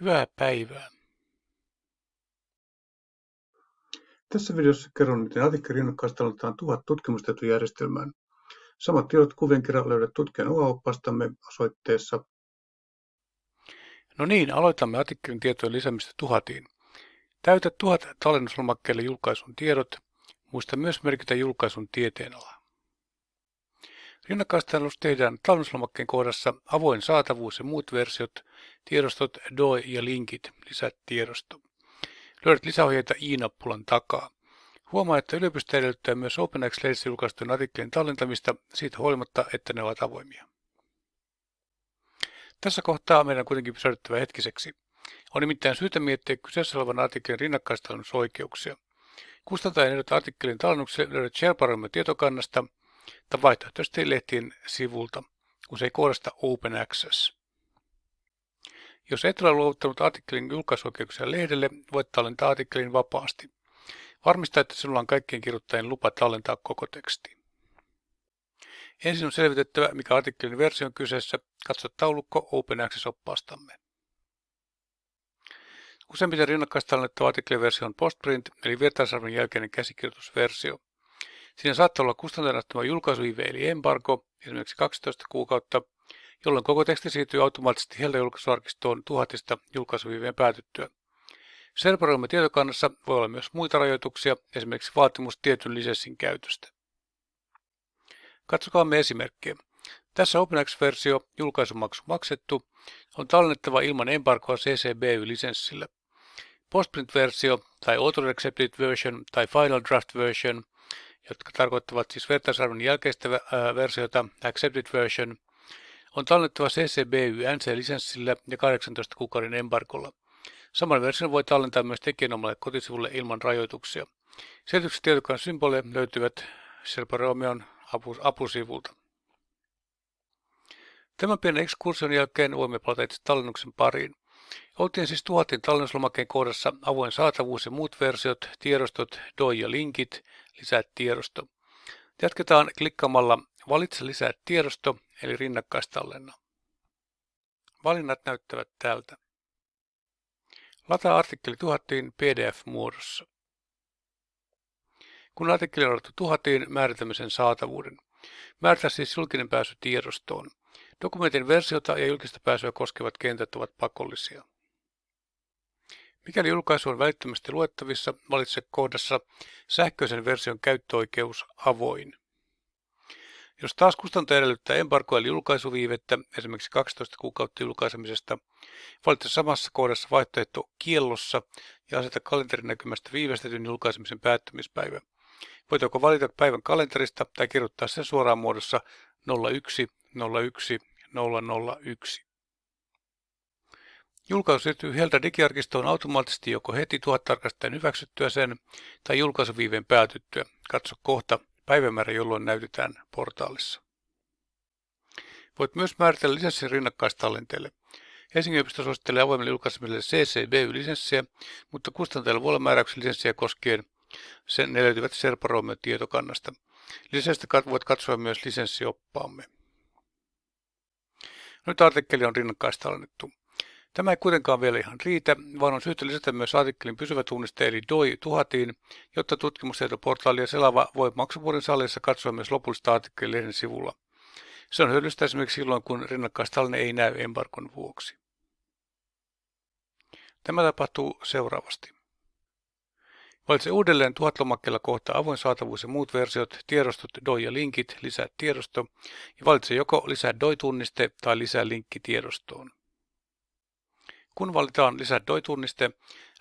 Hyvää päivää. Tässä videossa kerron, miten Atikka rinnakkaistallennetaan tuhat tutkimustietojärjestelmään. Samat tiedot kuvien kerran löydät tutkijan opastamme osoitteessa. No niin, aloitamme Atikkelin tietojen lisäämistä tuhatiin. Täytä tuhat tallennuslomakkeelle julkaisun tiedot. Muista myös merkitä julkaisun tieteenala. Rinnakkaistallennus tehdään tallennuslomakkeen kohdassa avoin saatavuus ja muut versiot, tiedostot, DOI ja linkit, lisät tiedosto. Löydät lisäohjeita i-nappulan takaa. Huomaa, että yliopisto edellyttää myös OpenX-lehdessä julkaistujen artikkelien tallentamista siitä huolimatta, että ne ovat avoimia. Tässä kohtaa meidän on kuitenkin pysähdyttävä hetkiseksi. On nimittäin syytä miettiä kyseessä olevan artikkelin rinnakkaistallennusoikeuksia. Kustantajan ehdot artikkelin tallennukselle löydät SharePoint tietokannasta tai vaihtoehtoisesti lehtien sivulta, usein koodasta Open Access. Jos et ole luovuttanut artikkelin julkaisuoikeuksia lehdelle, voit tallentaa artikkelin vapaasti. Varmista, että sinulla on kaikkien kirjoittajien lupa tallentaa koko teksti. Ensin on selvitettävä, mikä artikkelin versio on kyseessä. Katso taulukko Open Access-oppaastamme. Useimmiten rinnakkaistallennettava artikkeliversio on postprint, eli vertaisarvon jälkeinen käsikirjoitusversio. Siinä saattaa olla kustantajana julkaisuive eli embargo, esimerkiksi 12 kuukautta, jolloin koko teksti siirtyy automaattisesti Helda julkaisuarkistoon tuhatista julkaisuviveen päätyttyä. Serveroimme tietokannassa voi olla myös muita rajoituksia, esimerkiksi vaatimus tietyn lisenssin käytöstä. Katsokaamme esimerkkejä. Tässä OpenX-versio, julkaisumaksu maksettu, on tallennettava ilman embargoa CCBY-lisenssillä. Postprint-versio tai Auto Accepted Version tai Final Draft Version, jotka tarkoittavat siis vertaisarvon jälkeistä versiota Accepted Version, on tallennettava CCBY NC-lisenssillä ja 18 kuukauden embargolla. Saman version voi tallentaa myös tekijänomalle kotisivulle ilman rajoituksia. Selitykset tietokoneen symboleja löytyvät Sherpa Romeon apusivulta. Tämän pienen ekskursion jälkeen voimme palata itse tallennuksen pariin. Oltiin siis tuhatin tallennuslomakkeen kohdassa avoin saatavuus ja muut versiot, tiedostot, DOI ja linkit, lisää tiedosto. Jatketaan klikkaamalla Valitse lisää tiedosto eli rinnakkaistallenna. Valinnat näyttävät tältä. Lataa artikkeli tuhattiin PDF-muodossa. Kun artikkeli on ladattu tuhatiin, määritämme sen saatavuuden. Määritä siis julkinen pääsy tiedostoon. Dokumentin versiota ja julkista pääsyä koskevat kentät ovat pakollisia. Mikäli julkaisu on välittömästi luettavissa, valitse kohdassa sähköisen version käyttöoikeus avoin. Jos taas kustantaja edellyttää embargoa eli julkaisuviivettä, esimerkiksi 12 kuukautta julkaisemisesta, valitse samassa kohdassa vaihtoehto kiellossa ja aseta kalenterinäkymästä viivästetyn julkaisemisen päättymispäivä. Voit joko valita päivän kalenterista tai kirjoittaa sen suoraan muodossa 01 01 001. Julkaisu siirtyy Helta digiarkistoon automaattisesti joko heti tuhat tarkastajan hyväksyttyä sen tai julkaisuviiveen päätyttyä. Katso kohta päivämäärä, jolloin näytetään portaalissa. Voit myös määritellä lisenssin rinnakkaistallenteelle. Helsingin yliopisto suosittelee avoimelle julkaisemiselle CCBY-lisenssiä, mutta kustantajalla voi olla määräyksen lisenssiä koskien sen ne löytyvät Serpa Romeo tietokannasta. Lisästä voit katsoa myös lisenssioppaamme. Nyt artikkeli on rinnakkaistallennettu. Tämä ei kuitenkaan vielä ihan riitä, vaan on syytä lisätä myös artikkelin pysyvä tunniste eli DOI tuhatiin, jotta tutkimustietoportaali ja selava voi maksuvuoden salissa katsoa myös lopullista artikkelin lehden sivulla. Se on hyödyllistä esimerkiksi silloin, kun rinnakkaistallinen ei näy embarkon vuoksi. Tämä tapahtuu seuraavasti. Valitse uudelleen tuhat lomakkeella kohta avoin saatavuus ja muut versiot, tiedostot, DOI ja linkit, lisää tiedosto ja valitse joko lisää DOI-tunniste tai lisää linkki tiedostoon. Kun valitaan lisää DOI-tunniste,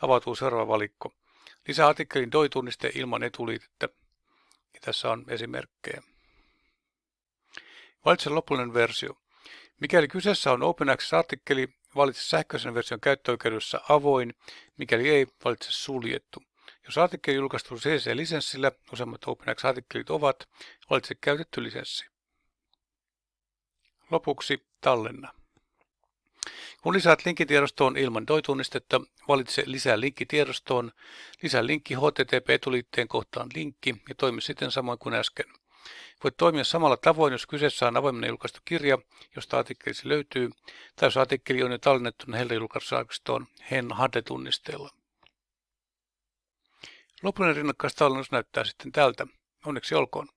avautuu seuraava valikko. Lisää artikkelin DOI-tunniste ilman etuliitettä. Ja tässä on esimerkkejä. Valitse lopullinen versio. Mikäli kyseessä on Open Access-artikkeli, valitse sähköisen version käyttöoikeudessa avoin, mikäli ei, valitse suljettu. Jos artikkeli julkaistu CC-lisenssillä, useimmat OpenX-artikkelit ovat, valitse käytetty lisenssi. Lopuksi tallenna. Kun lisäät linkkitiedostoon ilman DOI-tunnistetta, valitse lisää linkkitiedostoon, lisää linkki HTTP-etuliitteen kohtaan linkki ja toimi sitten samoin kuin äsken. Voit toimia samalla tavoin, jos kyseessä on avoimena julkaistu kirja, josta artikkelisi löytyy, tai jos artikkeli on jo tallennettuna Helda-julkaisuarkistoon HEN HADE-tunnisteella. Lopullinen rinnakkaistallennus näyttää sitten tältä. Onneksi olkoon.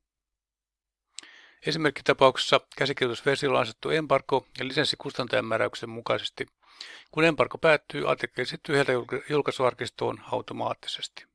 Esimerkkitapauksessa käsikirjoitusversiolla on asettu embargo ja lisenssi kustantajan määräyksen mukaisesti. Kun embargo päättyy, artikkeli siirtyy julkaisuarkistoon automaattisesti.